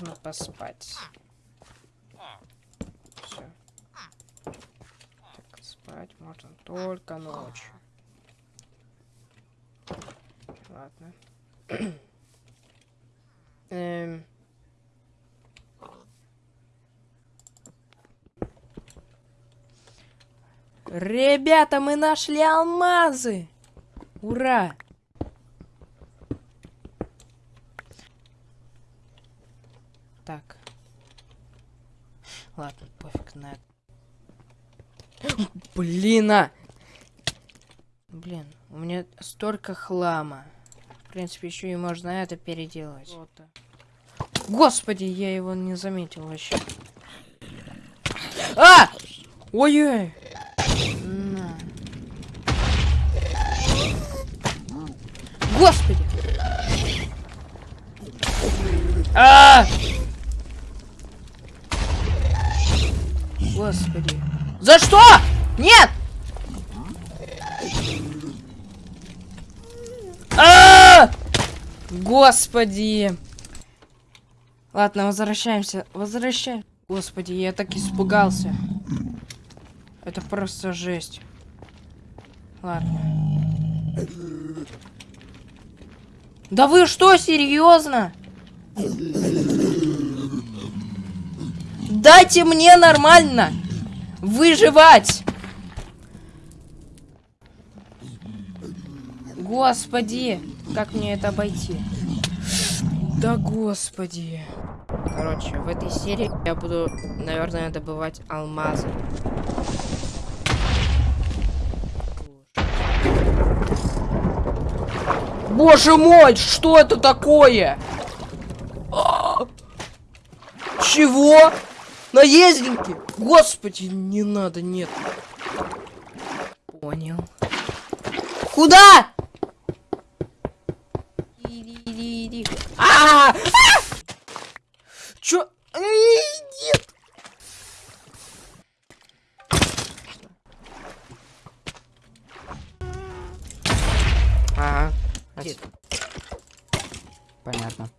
нужно поспать. Все. Так, спать можно только ночью. Ладно. Эм. Ребята, мы нашли алмазы! Ура! Так. Ладно, пофиг на это. Блин, а! Блин, у меня столько хлама. В принципе, еще и можно это переделать. Господи, я его не заметил вообще. А! Ой-ой! Господи! А! Господи. За что? Нет! А! Господи. Ладно, возвращаемся. Возвращаем. Господи, я так испугался. Это просто жесть. Ладно. Да вы что, серьезно? Дайте мне нормально выживать. Господи, как мне это обойти? Да господи. Короче, в этой серии я буду, наверное, добывать алмазы. Боже мой, что это такое? А! Чего? Наездники? Господи, не надо, нет. Понял. Куда? А! Чё? Нет. Ага. Понятно.